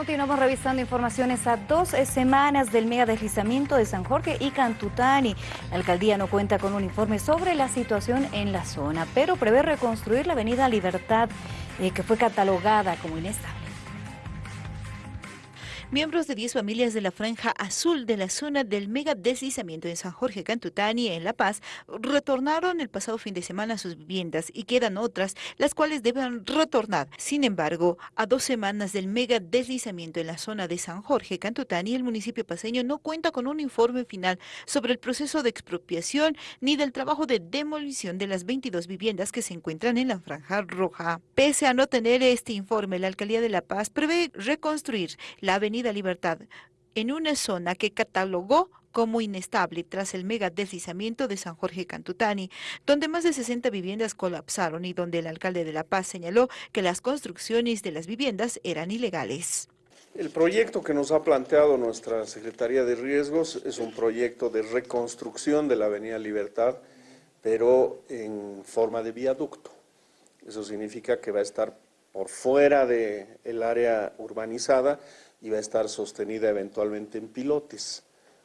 Continuamos revisando informaciones a dos semanas del mega deslizamiento de San Jorge y Cantutani. La alcaldía no cuenta con un informe sobre la situación en la zona, pero prevé reconstruir la avenida Libertad, eh, que fue catalogada como inestable. Miembros de 10 familias de la franja azul de la zona del mega deslizamiento en San Jorge Cantutani, en La Paz, retornaron el pasado fin de semana a sus viviendas y quedan otras, las cuales deben retornar. Sin embargo, a dos semanas del mega deslizamiento en la zona de San Jorge Cantutani, el municipio paseño no cuenta con un informe final sobre el proceso de expropiación ni del trabajo de demolición de las 22 viviendas que se encuentran en la franja roja. Pese a no tener este informe, la alcaldía de La Paz prevé reconstruir la avenida Libertad en una zona que catalogó como inestable tras el mega deslizamiento de San Jorge Cantutani, donde más de 60 viviendas colapsaron y donde el alcalde de La Paz señaló que las construcciones de las viviendas eran ilegales. El proyecto que nos ha planteado nuestra Secretaría de Riesgos es un proyecto de reconstrucción de la Avenida Libertad, pero en forma de viaducto. Eso significa que va a estar por fuera del área urbanizada, y va a estar sostenida eventualmente en pilotes,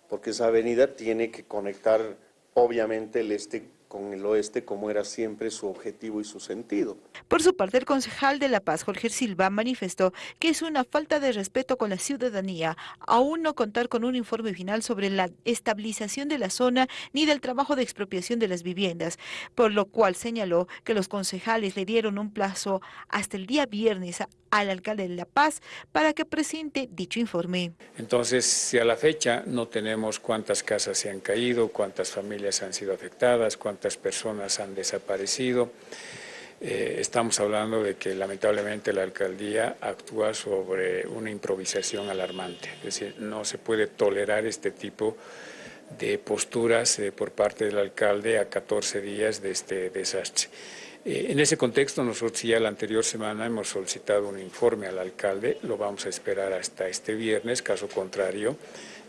porque esa avenida tiene que conectar obviamente el este con el oeste como era siempre su objetivo y su sentido. Por su parte, el concejal de La Paz, Jorge Silva, manifestó que es una falta de respeto con la ciudadanía aún no contar con un informe final sobre la estabilización de la zona ni del trabajo de expropiación de las viviendas, por lo cual señaló que los concejales le dieron un plazo hasta el día viernes al alcalde de La Paz para que presente dicho informe. Entonces, si a la fecha no tenemos cuántas casas se han caído, cuántas familias han sido afectadas, cuántas personas han desaparecido, eh, estamos hablando de que lamentablemente la alcaldía actúa sobre una improvisación alarmante, es decir, no se puede tolerar este tipo de posturas eh, por parte del alcalde a 14 días de este desastre. Eh, en ese contexto, nosotros ya la anterior semana hemos solicitado un informe al alcalde, lo vamos a esperar hasta este viernes, caso contrario,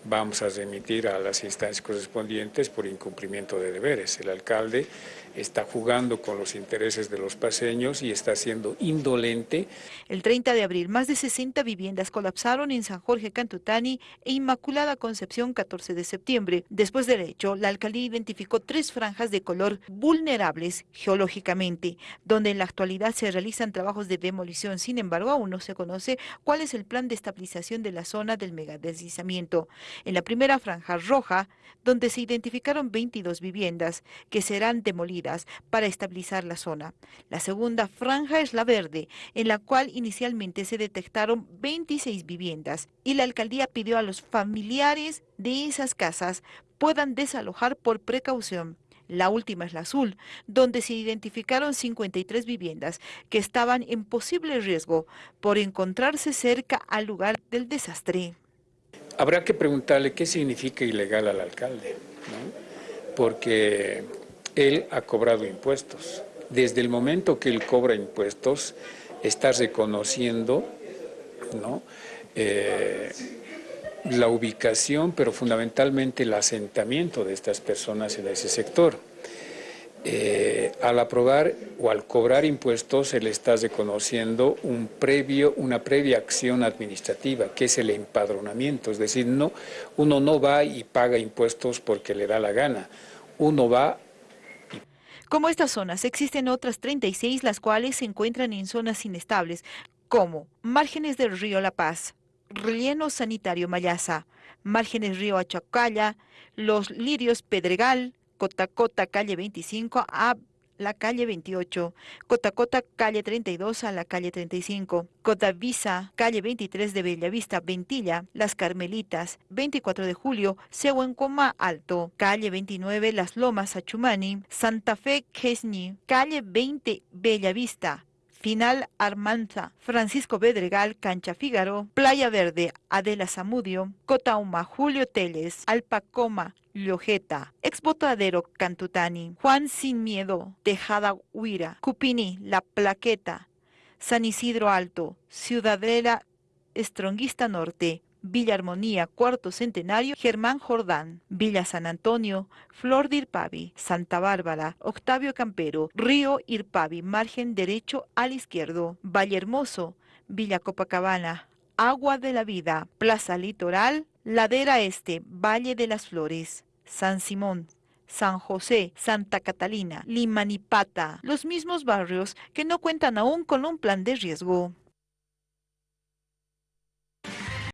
vamos a remitir a las instancias correspondientes por incumplimiento de deberes. El alcalde está jugando con los intereses de los paseños y está siendo indolente. El 30 de abril, más de 60 viviendas colapsaron en San Jorge Cantutani e Inmaculada Concepción 14 de septiembre. Después del hecho, la alcaldía identificó tres franjas de color vulnerables geológicamente, donde en la actualidad se realizan trabajos de demolición. Sin embargo, aún no se conoce cuál es el plan de estabilización de la zona del megadeslizamiento. En la primera franja roja, donde se identificaron 22 viviendas que serán demolidas para estabilizar la zona. La segunda franja es la verde, en la cual inicialmente se detectaron 26 viviendas y la alcaldía pidió a los familiares de esas casas puedan desalojar por precaución. La última es la azul, donde se identificaron 53 viviendas que estaban en posible riesgo por encontrarse cerca al lugar del desastre. Habrá que preguntarle qué significa ilegal al alcalde, porque él ha cobrado impuestos. Desde el momento que él cobra impuestos, está reconociendo eh, la ubicación, pero fundamentalmente el asentamiento de estas personas en ese sector. Eh, al aprobar o al cobrar impuestos, él está reconociendo un previo, una previa acción administrativa, que es el empadronamiento. Es decir, no, uno no va y paga impuestos porque le da la gana. Uno va como estas zonas, existen otras 36 las cuales se encuentran en zonas inestables, como márgenes del río La Paz, relleno sanitario Mayasa, márgenes río Achacalla, los lirios Pedregal, Cotacota, calle 25, a la calle 28, Cotacota, calle 32 a la calle 35, Cotavisa, calle 23 de Bellavista, Ventilla, Las Carmelitas, 24 de julio, Sehuencoma Alto, calle 29 Las Lomas, Achumani, Santa Fe, Quesni, calle 20 Bellavista, Final Armanza, Francisco Bedregal, Cancha Fígaro, Playa Verde, Adela Zamudio, Cotauma, Julio Teles, Alpacoma, Liojeta, Exbotadero Cantutani, Juan Sin Miedo, Tejada Huira, Cupini, La Plaqueta, San Isidro Alto, Ciudadela Estronguista Norte, Villa Armonía, Cuarto Centenario, Germán Jordán, Villa San Antonio, Flor de Irpavi, Santa Bárbara, Octavio Campero, Río Irpavi, margen derecho al izquierdo, Valle Hermoso, Villa Copacabana, Agua de la Vida, Plaza Litoral, Ladera Este, Valle de las Flores, San Simón, San José, Santa Catalina, Limanipata, los mismos barrios que no cuentan aún con un plan de riesgo.